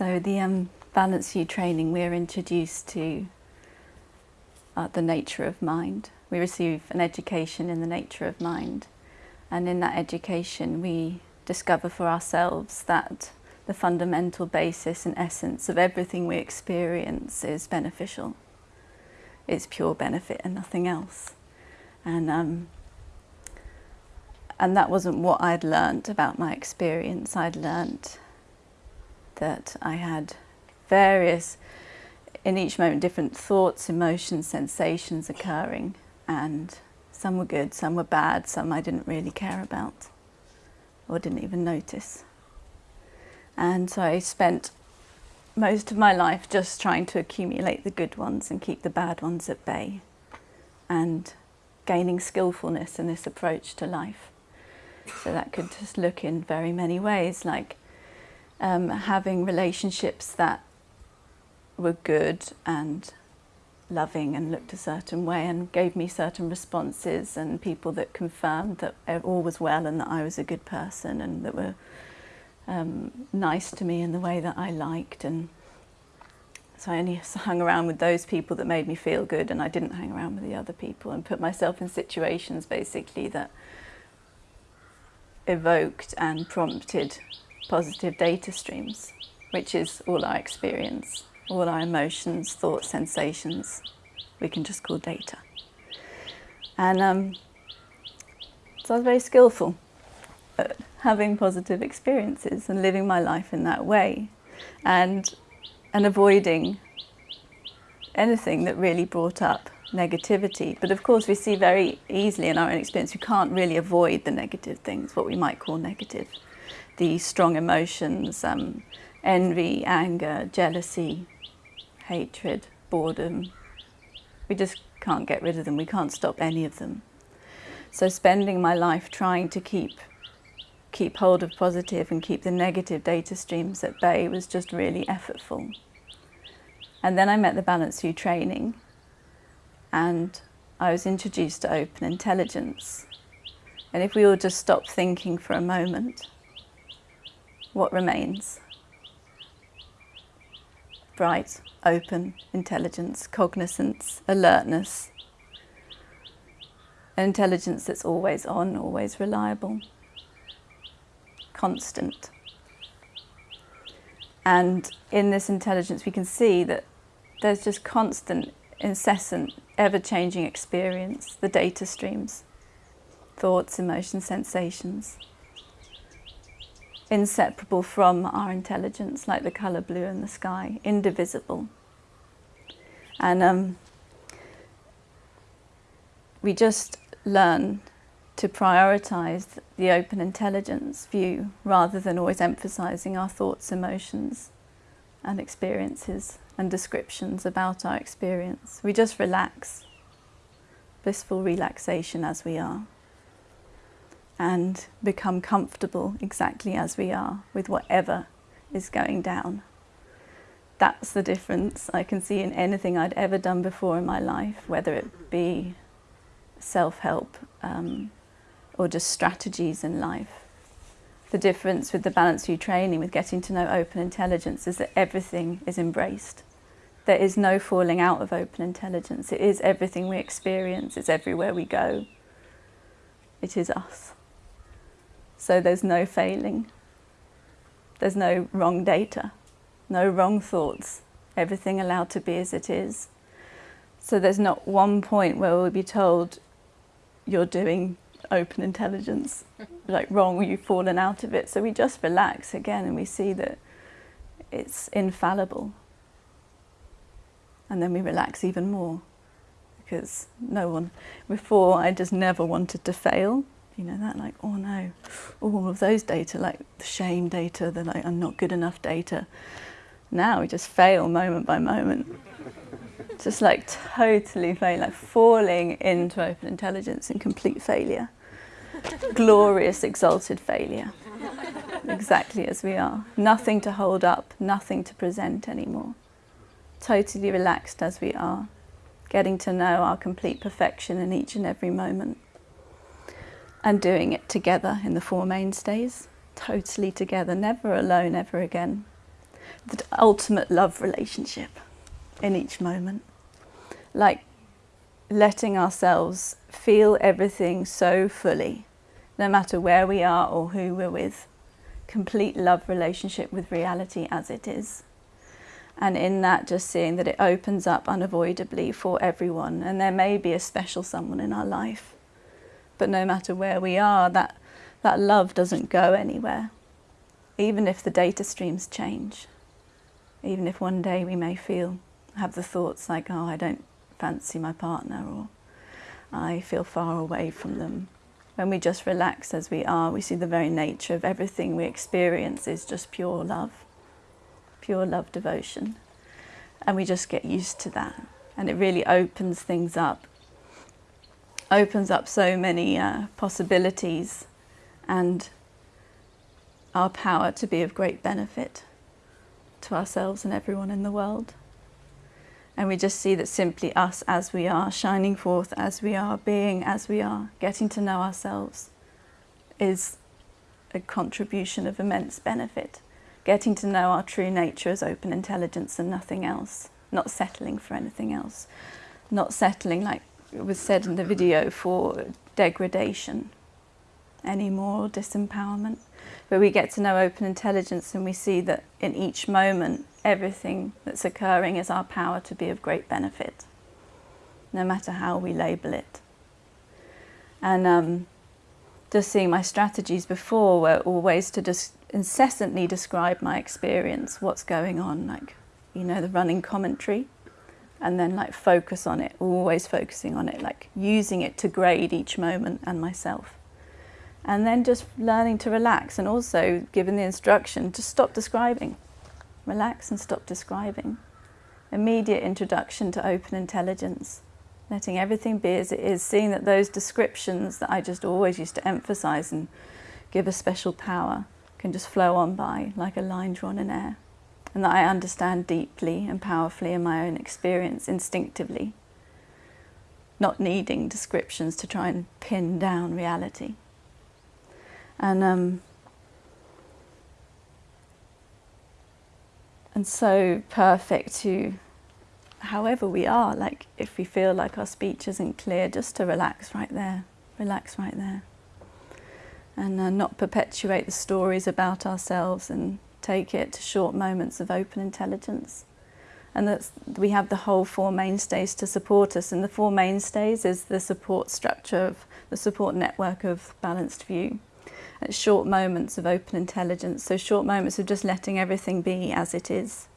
So the um, Balanced View training, we're introduced to uh, the nature of mind. We receive an education in the nature of mind. And in that education, we discover for ourselves that the fundamental basis and essence of everything we experience is beneficial. It's pure benefit and nothing else. And, um, and that wasn't what I'd learnt about my experience. I'd learnt that I had various, in each moment, different thoughts, emotions, sensations occurring. And some were good, some were bad, some I didn't really care about or didn't even notice. And so I spent most of my life just trying to accumulate the good ones and keep the bad ones at bay and gaining skillfulness in this approach to life. So that could just look in very many ways, like um, having relationships that were good and loving and looked a certain way and gave me certain responses and people that confirmed that all was well and that I was a good person and that were um, nice to me in the way that I liked and so I only hung around with those people that made me feel good and I didn't hang around with the other people and put myself in situations basically that evoked and prompted positive data streams, which is all our experience, all our emotions, thoughts, sensations, we can just call data. And um, so I was very skillful at having positive experiences and living my life in that way and, and avoiding anything that really brought up negativity. But of course we see very easily in our own experience, we can't really avoid the negative things, what we might call negative the strong emotions, um, envy, anger, jealousy, hatred, boredom. We just can't get rid of them. We can't stop any of them. So spending my life trying to keep keep hold of positive and keep the negative data streams at bay was just really effortful. And then I met the Balanced View training and I was introduced to open intelligence. And if we all just stop thinking for a moment what remains? Bright, open intelligence, cognizance, alertness, an intelligence that's always on, always reliable, constant. And in this intelligence we can see that there's just constant, incessant, ever-changing experience, the data streams, thoughts, emotions, sensations inseparable from our intelligence, like the colour blue in the sky, indivisible. And um, we just learn to prioritise the open intelligence view rather than always emphasising our thoughts, emotions and experiences and descriptions about our experience. We just relax, blissful relaxation as we are and become comfortable exactly as we are with whatever is going down. That's the difference I can see in anything I'd ever done before in my life, whether it be self-help um, or just strategies in life. The difference with the Balanced View training, with getting to know open intelligence, is that everything is embraced. There is no falling out of open intelligence. It is everything we experience. It's everywhere we go. It is us. So there's no failing. There's no wrong data, no wrong thoughts, everything allowed to be as it is. So there's not one point where we'll be told you're doing open intelligence, like wrong, you've fallen out of it. So we just relax again and we see that it's infallible. And then we relax even more because no one, before I just never wanted to fail you know, that like, oh no, oh, all of those data, like the shame data, the like, I'm not good enough data. Now we just fail moment by moment. just like totally fail, like falling into open intelligence in complete failure. Glorious, exalted failure. exactly as we are. Nothing to hold up, nothing to present anymore. Totally relaxed as we are, getting to know our complete perfection in each and every moment and doing it together in the Four Mainstays, totally together, never alone ever again. the ultimate love relationship in each moment. Like letting ourselves feel everything so fully, no matter where we are or who we're with. Complete love relationship with reality as it is. And in that, just seeing that it opens up unavoidably for everyone. And there may be a special someone in our life. But no matter where we are, that, that love doesn't go anywhere. Even if the data streams change. Even if one day we may feel, have the thoughts like, oh, I don't fancy my partner or I feel far away from them. When we just relax as we are, we see the very nature of everything we experience is just pure love pure love devotion. And we just get used to that. And it really opens things up, opens up so many uh, possibilities and our power to be of great benefit to ourselves and everyone in the world. And we just see that simply us as we are, shining forth as we are, being as we are, getting to know ourselves is a contribution of immense benefit getting to know our true nature as open intelligence and nothing else, not settling for anything else, not settling, like was said in the video, for degradation. Anymore, or disempowerment, But we get to know open intelligence and we see that in each moment, everything that's occurring is our power to be of great benefit, no matter how we label it. And um, just seeing my strategies before were always to just incessantly describe my experience, what's going on, like, you know, the running commentary, and then like focus on it, always focusing on it, like using it to grade each moment and myself. And then just learning to relax and also given the instruction to stop describing. Relax and stop describing. Immediate introduction to open intelligence. Letting everything be as it is, seeing that those descriptions that I just always used to emphasize and give a special power can just flow on by like a line drawn in air and that I understand deeply and powerfully in my own experience instinctively, not needing descriptions to try and pin down reality. And um, and so perfect to however we are, like if we feel like our speech isn't clear, just to relax right there, relax right there and uh, not perpetuate the stories about ourselves and take it to short moments of open intelligence. And that we have the whole four mainstays to support us. And the four mainstays is the support structure of the support network of Balanced View. It's short moments of open intelligence, so short moments of just letting everything be as it is.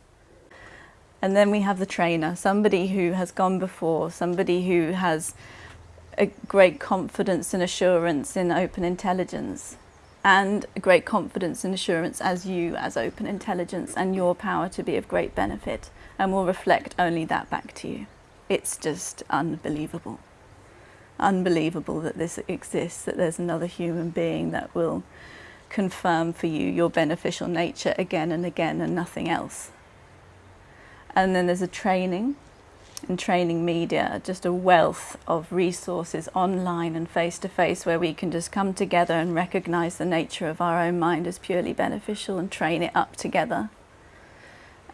And then we have the trainer, somebody who has gone before, somebody who has a great confidence and assurance in open intelligence and great confidence and assurance as you as open intelligence and your power to be of great benefit and will reflect only that back to you. It's just unbelievable. Unbelievable that this exists, that there's another human being that will confirm for you your beneficial nature again and again and nothing else. And then there's a training and training media, just a wealth of resources online and face-to-face -face where we can just come together and recognize the nature of our own mind as purely beneficial and train it up together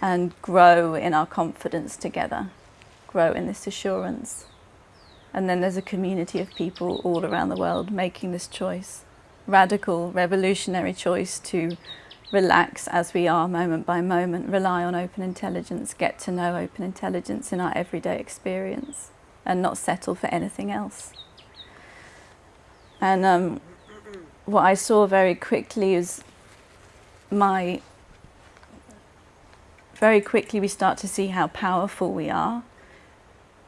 and grow in our confidence together, grow in this assurance. And then there's a community of people all around the world making this choice, radical, revolutionary choice to relax as we are moment by moment, rely on open intelligence, get to know open intelligence in our everyday experience and not settle for anything else. And um, what I saw very quickly is my, very quickly we start to see how powerful we are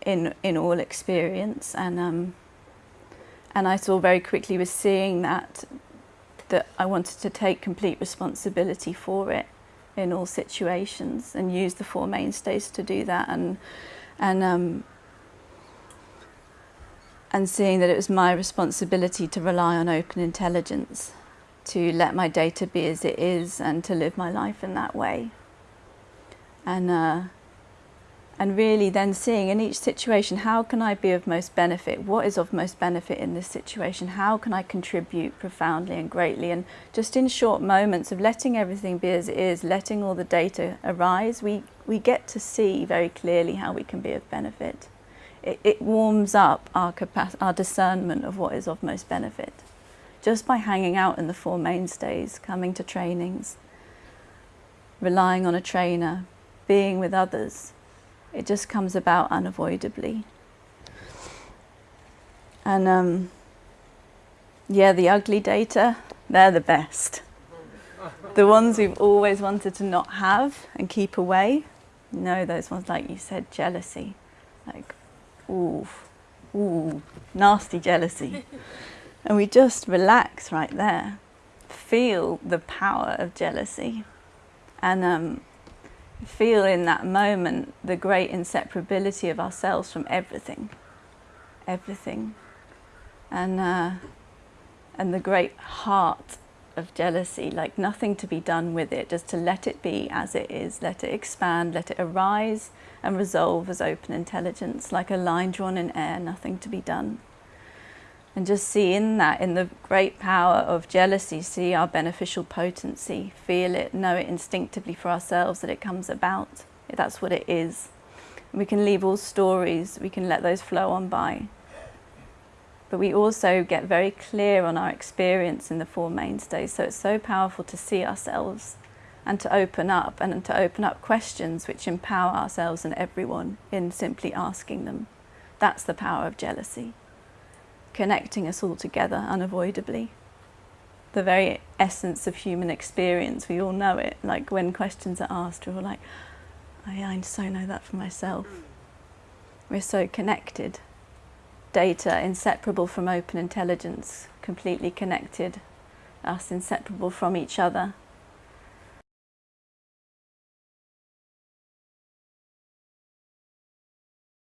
in, in all experience and um, and I saw very quickly was seeing that that I wanted to take complete responsibility for it in all situations and use the four mainstays to do that. And and um, and seeing that it was my responsibility to rely on open intelligence to let my data be as it is and to live my life in that way. And uh, and really then seeing in each situation how can I be of most benefit? What is of most benefit in this situation? How can I contribute profoundly and greatly? And just in short moments of letting everything be as it is, letting all the data arise, we, we get to see very clearly how we can be of benefit. It, it warms up our, our discernment of what is of most benefit. Just by hanging out in the Four Mainstays, coming to trainings, relying on a trainer, being with others, it just comes about unavoidably. And um, yeah, the ugly data, they're the best. The ones we've always wanted to not have and keep away, no, those ones like you said, jealousy. Like, ooh, ooh, nasty jealousy. and we just relax right there. Feel the power of jealousy. And um, feel in that moment the great inseparability of ourselves from everything, everything, and uh, and the great heart of jealousy, like nothing to be done with it, just to let it be as it is, let it expand, let it arise and resolve as open intelligence, like a line drawn in air, nothing to be done and just see in that, in the great power of jealousy, see our beneficial potency, feel it, know it instinctively for ourselves that it comes about. That's what it is. We can leave all stories, we can let those flow on by. But we also get very clear on our experience in the Four Mainstays, so it's so powerful to see ourselves and to open up and to open up questions which empower ourselves and everyone in simply asking them. That's the power of jealousy connecting us all together unavoidably. The very essence of human experience, we all know it. Like when questions are asked, we're all like, oh yeah, I so know that for myself. We're so connected. Data inseparable from open intelligence, completely connected. Us inseparable from each other.